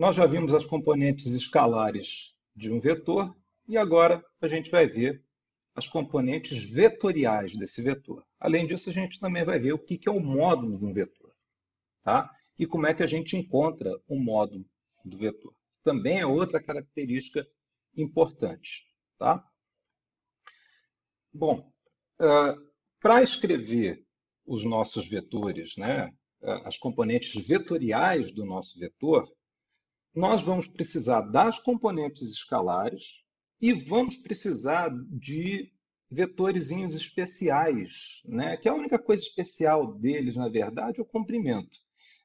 nós já vimos as componentes escalares de um vetor e agora a gente vai ver as componentes vetoriais desse vetor. Além disso, a gente também vai ver o que é o módulo de um vetor. Tá? E como é que a gente encontra o módulo do vetor. Também é outra característica importante. Tá? Bom, uh, para escrever os nossos vetores, né, as componentes vetoriais do nosso vetor, nós vamos precisar das componentes escalares e vamos precisar de vetores especiais, né? que a única coisa especial deles, na verdade, é o comprimento.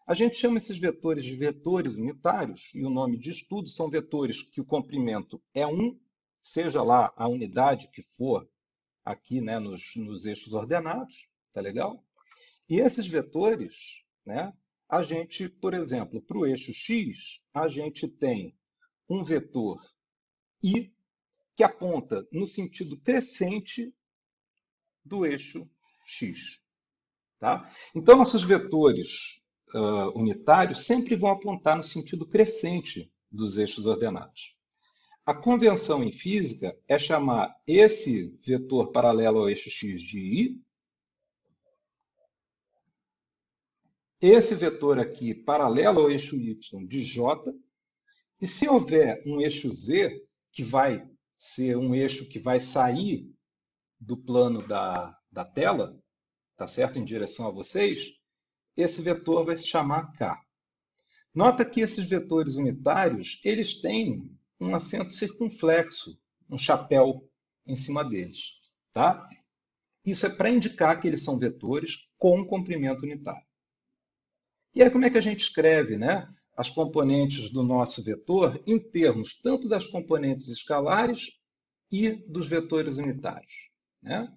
A gente chama esses vetores de vetores unitários, e o nome de estudo são vetores que o comprimento é 1, seja lá a unidade que for aqui né, nos, nos eixos ordenados, tá legal? E esses vetores, né, a gente, por exemplo, para o eixo x, a gente tem um vetor i que aponta no sentido crescente do eixo x. Tá? Então, nossos vetores uh, unitários sempre vão apontar no sentido crescente dos eixos ordenados. A convenção em física é chamar esse vetor paralelo ao eixo x de i, esse vetor aqui paralelo ao eixo y de j, e se houver um eixo z, que vai ser um eixo que vai sair do plano da, da tela, tá certo? Em direção a vocês, esse vetor vai se chamar K. Nota que esses vetores unitários, eles têm um acento circunflexo, um chapéu em cima deles, tá? Isso é para indicar que eles são vetores com comprimento unitário. E aí como é que a gente escreve, né? as componentes do nosso vetor em termos tanto das componentes escalares e dos vetores unitários. Né?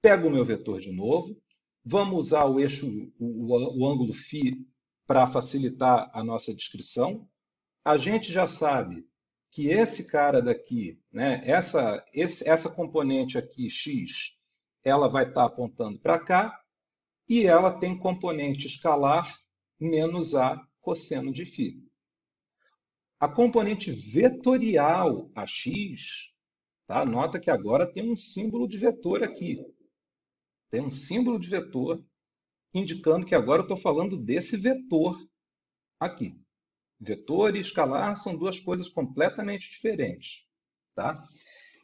Pego o meu vetor de novo, vamos usar o eixo, o, o ângulo φ para facilitar a nossa descrição. A gente já sabe que esse cara daqui, né, essa, esse, essa componente aqui, x, ela vai estar apontando para cá, e ela tem componente escalar menos a cosseno de φ. A componente vetorial AX, tá? nota que agora tem um símbolo de vetor aqui. Tem um símbolo de vetor indicando que agora eu estou falando desse vetor aqui. Vetor e escalar são duas coisas completamente diferentes. Tá?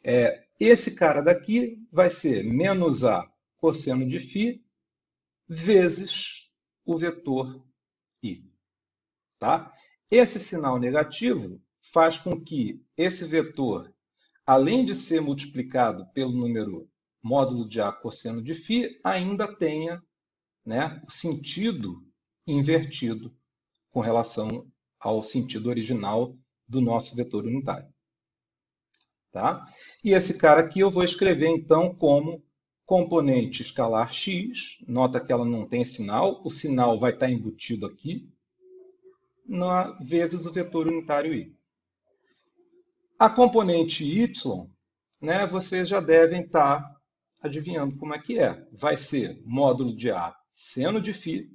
É, esse cara daqui vai ser menos A cosseno de φ vezes o vetor I. Tá? Esse sinal negativo faz com que esse vetor, além de ser multiplicado pelo número módulo de A cosseno de φ, ainda tenha né, o sentido invertido com relação ao sentido original do nosso vetor unitário. Tá? E esse cara aqui eu vou escrever então como componente escalar x, nota que ela não tem sinal, o sinal vai estar embutido aqui, na, vezes o vetor unitário i. A componente y, né, vocês já devem estar adivinhando como é que é. Vai ser módulo de A seno de φ,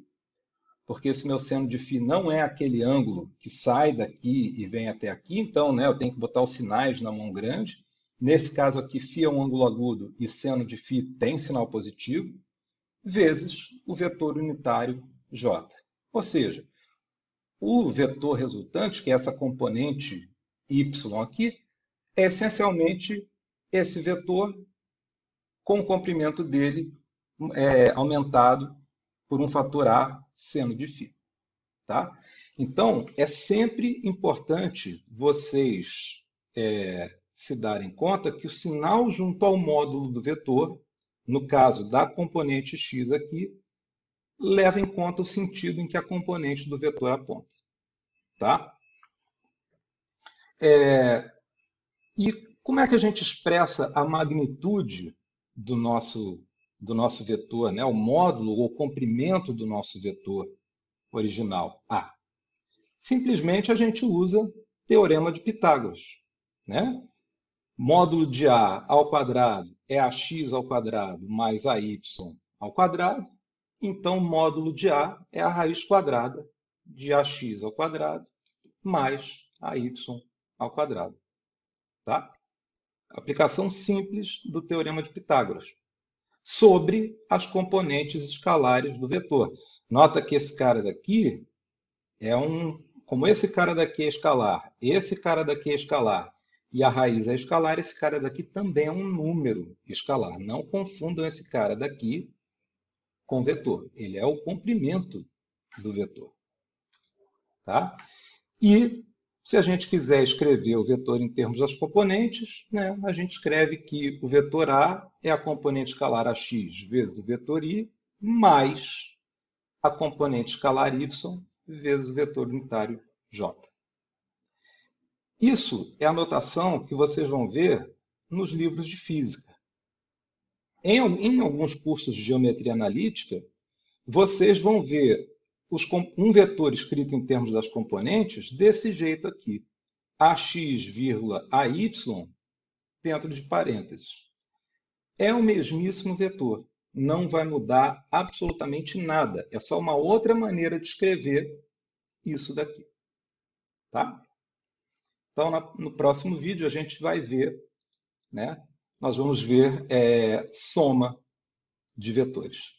porque esse meu seno de φ não é aquele ângulo que sai daqui e vem até aqui, então né, eu tenho que botar os sinais na mão grande Nesse caso aqui, φ é um ângulo agudo e seno de φ tem sinal positivo, vezes o vetor unitário j. Ou seja, o vetor resultante, que é essa componente y aqui, é essencialmente esse vetor com o comprimento dele é, aumentado por um fator A seno de φ. Tá? Então, é sempre importante vocês é, se darem conta que o sinal junto ao módulo do vetor, no caso da componente x aqui, leva em conta o sentido em que a componente do vetor aponta. Tá? É, e como é que a gente expressa a magnitude do nosso, do nosso vetor, né? o módulo ou comprimento do nosso vetor original, A? Simplesmente a gente usa teorema de Pitágoras. Né? Módulo de A ao quadrado é ax ao quadrado mais ay ao quadrado. Então, módulo de A é a raiz quadrada de ax ao quadrado mais AY ao quadrado. Tá? Aplicação simples do Teorema de Pitágoras sobre as componentes escalares do vetor. Nota que esse cara daqui é um... Como esse cara daqui é escalar, esse cara daqui é escalar e a raiz é escalar, esse cara daqui também é um número escalar. Não confundam esse cara daqui com vetor. Ele é o comprimento do vetor. Tá? E se a gente quiser escrever o vetor em termos das componentes, né, a gente escreve que o vetor A é a componente escalar AX vezes o vetor I, mais a componente escalar Y vezes o vetor unitário J. Isso é a notação que vocês vão ver nos livros de física. Em, em alguns cursos de geometria analítica, vocês vão ver os, um vetor escrito em termos das componentes desse jeito aqui. AX, AY dentro de parênteses. É o mesmíssimo vetor. Não vai mudar absolutamente nada. É só uma outra maneira de escrever isso daqui. Tá? Então, no próximo vídeo, a gente vai ver, né? nós vamos ver é, soma de vetores.